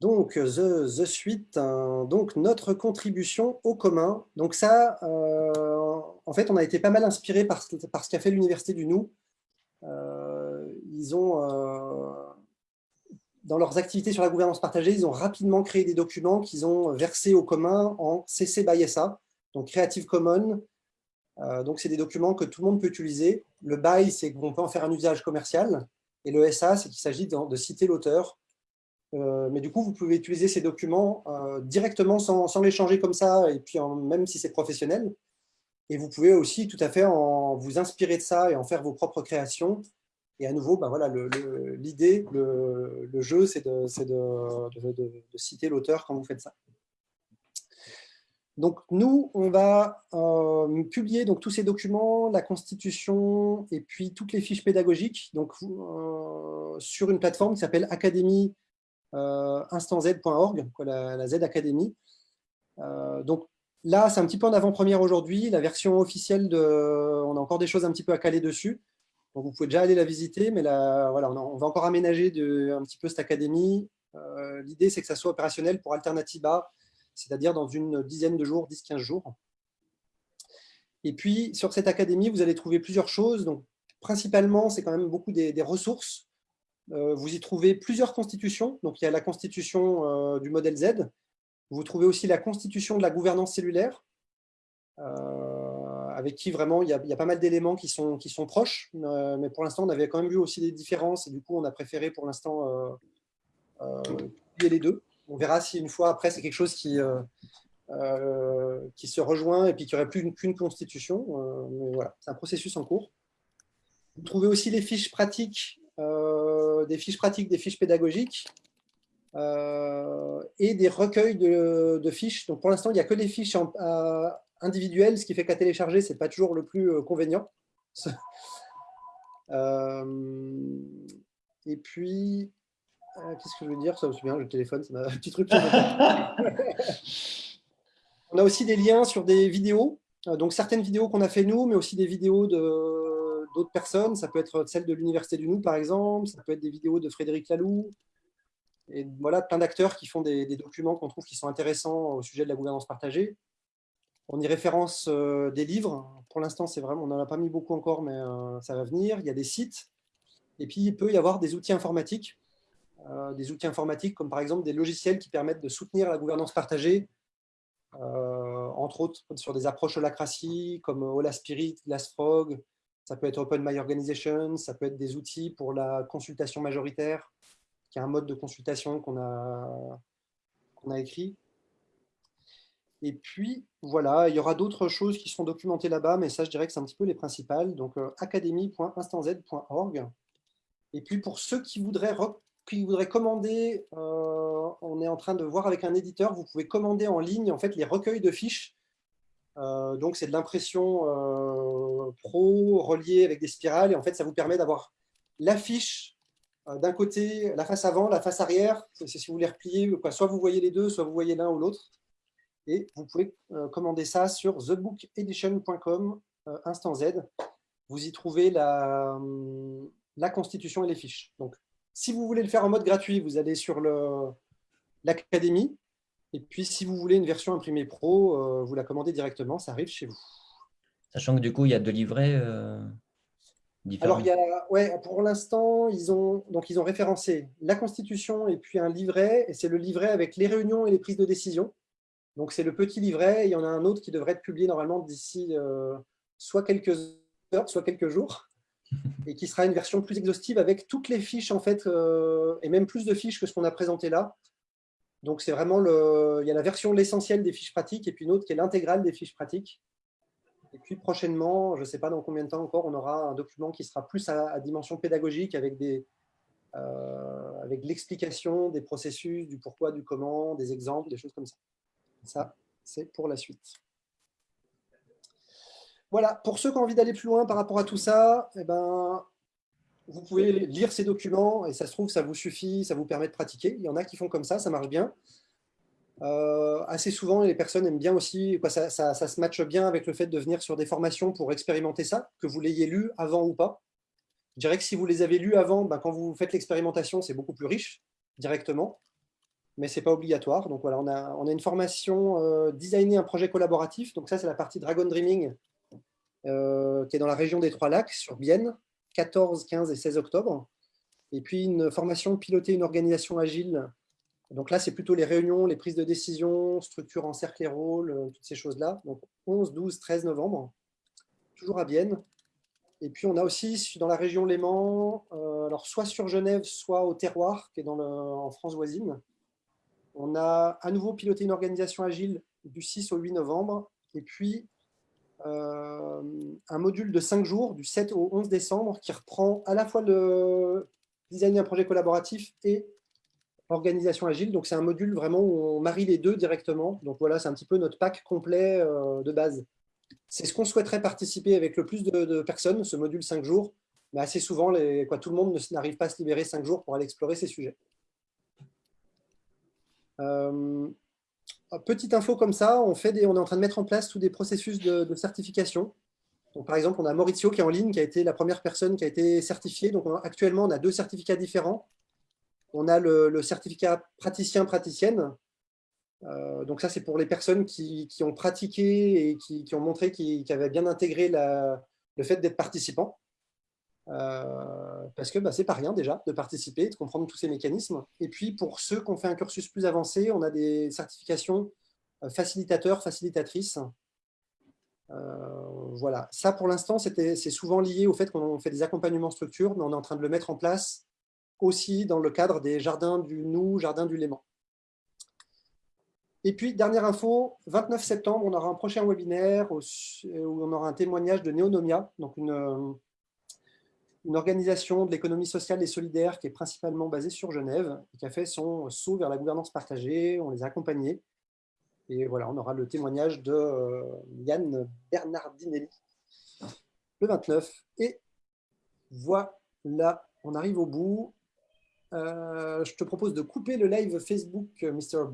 Donc, the, the suite, hein, donc notre contribution au commun. Donc ça, euh, en fait, on a été pas mal inspiré par, par ce qu'a fait l'Université du Nou. Euh, ils ont, euh, dans leurs activités sur la gouvernance partagée, ils ont rapidement créé des documents qu'ils ont versés au commun en CC by SA, donc Creative Commons. Euh, donc, c'est des documents que tout le monde peut utiliser. Le BY, c'est qu'on peut en faire un usage commercial. Et le SA, c'est qu'il s'agit de citer l'auteur. Euh, mais du coup, vous pouvez utiliser ces documents euh, directement sans, les changer comme ça, et puis même si c'est professionnel. Et vous pouvez aussi tout à fait en, vous inspirer de ça et en faire vos propres créations. Et à nouveau, ben voilà, l'idée, le, jeu, c'est de, citer l'auteur quand vous faites ça. Donc nous, on va euh, publier donc, tous ces documents, la constitution et puis toutes les fiches pédagogiques donc, sur une plateforme qui s'appelle Académie euh, instanz.org, quoi, la, Z Academy. Euh, donc là, c'est un petit peu en avant-première aujourd'hui. La version officielle, de, on a encore des choses un petit peu à caler dessus. Donc vous pouvez déjà aller la visiter, mais là, voilà, on, va encore aménager un petit peu cette académie. Euh, L'idée, c'est que ça soit opérationnel pour Alternativa, c'est-à-dire dans une dizaine de jours, 10-15 jours. Et puis, sur cette académie, vous allez trouver plusieurs choses. Donc, principalement, c'est quand même beaucoup des ressources. Euh, vous y trouvez plusieurs constitutions. Donc, il y a la constitution euh, du modèle Z. Vous trouvez aussi la constitution de la gouvernance cellulaire, euh, avec qui vraiment il y a, pas mal d'éléments qui sont, qui sont proches. Mais pour l'instant, on avait quand même vu aussi des différences. Et du coup, on a préféré pour l'instant publier les deux. On verra si une fois après, c'est quelque chose qui, qui se rejoint et puis qu'il n'y aurait plus une- qu'une constitution. Mais voilà, c'est un processus en cours. Vous trouvez aussi les fiches pratiques, des fiches pratiques, des fiches pédagogiques euh, et des recueils de, de fiches. Donc pour l'instant, il n'y a que les fiches en- euh, individuelles, ce qui fait qu'à télécharger, ce n'est pas toujours le plus euh, convénient. Euh, et puis, euh, qu'est-ce que je veux dire? Ça, c'est bien, le téléphone, c'est un petit truc. On a aussi des liens sur des vidéos. Euh, Donc certaines vidéos qu'on a fait nous, mais aussi des vidéos de- d'autres personnes. Ça peut être celle de l'Université du Nou, par exemple. Ça peut être des vidéos de Frédéric Laloux. Et voilà, plein d'acteurs qui font des, documents qu'on trouve qui sont intéressants au sujet de la gouvernance partagée. On y référence euh, des livres. Pour l'instant, c'est on n'en a pas mis beaucoup encore, mais euh, ça va venir. Il y a des sites. Et puis, il peut y avoir des outils informatiques. Euh, des outils informatiques comme par exemple des logiciels qui permettent de soutenir la gouvernance partagée, entre autres sur des approches holacratie comme Hola Spirit, Glassfrog, ça peut être Open My Organization, ça peut être des outils pour la consultation majoritaire, qui est un mode de consultation qu'on a, qu'on a écrit. Et puis, voilà, il y aura d'autres choses qui sont documentées là-bas, mais ça, je dirais que c'est un petit peu les principales. Donc, euh, academy.instanz.org. Et puis, pour ceux qui voudraient, qui voudraient commander, euh, on est en train de voir avec un éditeur, vous pouvez commander en ligne en fait, les recueils de fiches. Euh, donc, c'est de l'impression euh, pro reliée avec des spirales. Et en fait, ça vous permet d'avoir la fiche euh, d'un côté la face avant, la face arrière. C'est si vous voulez replier, quoi. soit vous voyez les deux, soit vous voyez l'un ou l'autre. Et vous pouvez commander ça sur thebookedition.com, instant Z. Vous y trouvez la, la constitution et les fiches. Donc, si vous voulez le faire en mode gratuit, vous allez sur l'académie. Et puis, si vous voulez une version imprimée pro, euh, vous la commandez directement, ça arrive chez vous. Sachant que du coup, il y a deux livrets euh, différents. Alors, il y a, ouais, pour l'instant, ils ont, donc, ils ont référencé la Constitution et puis un livret, et c'est le livret avec les réunions et les prises de décision. Donc, c'est le petit livret, et il y en a un autre qui devrait être publié normalement d'ici euh, soit quelques heures, soit quelques jours, et qui sera une version plus exhaustive avec toutes les fiches, en fait, et même plus de fiches que ce qu'on a présenté là. Donc, c'est vraiment le, il y a la version l'essentiel des fiches pratiques, et puis une autre qui est l'intégrale des fiches pratiques. Et puis prochainement, je ne sais pas dans combien de temps encore, on aura un document qui sera plus à, dimension pédagogique avec, euh, avec l'explication des processus, du pourquoi, du comment, des exemples, des choses comme ça. Ça, c'est pour la suite. Voilà, pour ceux qui ont envie d'aller plus loin par rapport à tout ça, eh ben, vous pouvez lire ces documents et ça se trouve, ça vous suffit, ça vous permet de pratiquer. Il y en a qui font comme ça, ça marche bien. Euh, assez souvent, les personnes aiment bien aussi, ça, se matche bien avec le fait de venir sur des formations pour expérimenter ça, que vous l'ayez lu avant ou pas. Je dirais que si vous les avez lus avant, ben, quand vous faites l'expérimentation, c'est beaucoup plus riche directement, mais ce n'est pas obligatoire. Donc voilà, on a, on a une formation euh, designer un projet collaboratif. Donc ça, c'est la partie Dragon Dreaming, euh, qui est dans la région des Trois-Lacs, sur Bienne, 14, 15 et 16 octobre. Et puis une formation piloter une organisation agile donc là, c'est plutôt les réunions, les prises de décision, structure en cercle et rôle, euh, toutes ces choses-là. Donc 11, 12, 13 novembre, toujours à Bienne. Et puis on a aussi dans la région Léman, euh, alors soit sur Genève, soit au Terroir, qui est en France voisine. On a à nouveau piloté une organisation agile du 6 au 8 novembre. Et puis un module de 5 jours, du 7 au 11 décembre, qui reprend à la fois le design d'un projet collaboratif et organisation agile. Donc, c'est un module vraiment où on marie les deux directement. Donc, voilà, c'est un petit peu notre pack complet euh, de base. C'est ce qu'on souhaiterait participer avec le plus de, personnes, ce module 5 jours. Mais assez souvent, tout le monde n'arrive pas à se libérer 5 jours pour aller explorer ces sujets. Euh, petite info comme ça, on, fait on est en train de mettre en place tous des processus de, certification. Par exemple, on a Maurizio qui est en ligne, qui a été la première personne qui a été certifiée. Donc, actuellement, on a deux certificats différents. On a le, certificat praticien-praticienne. Euh, donc ça, c'est pour les personnes qui, ont pratiqué et qui, ont montré qu'ils avaient bien intégré le fait d'être participant. Euh, parce que bah, c'est pas rien déjà de participer, de comprendre tous ces mécanismes. Et puis pour ceux qui ont fait un cursus plus avancé, on a des certifications euh, facilitateurs, facilitatrices. Euh, voilà, ça pour l'instant, c'est souvent lié au fait qu'on fait des accompagnements structures, mais on est en train de le mettre en place aussi dans le cadre des jardins du Nou, jardin du Léman. Et puis, dernière info, 29 septembre, on aura un prochain webinaire où on aura un témoignage de Neonomia, donc une, une organisation de l'économie sociale et solidaire qui est principalement basée sur Genève, qui a fait son saut vers la gouvernance partagée, on les a accompagnés. Et voilà, on aura le témoignage de euh, Yann Bernardinelli le 29. Et voilà, on arrive au bout. Euh, je te propose de couper le live Facebook, euh, Mr.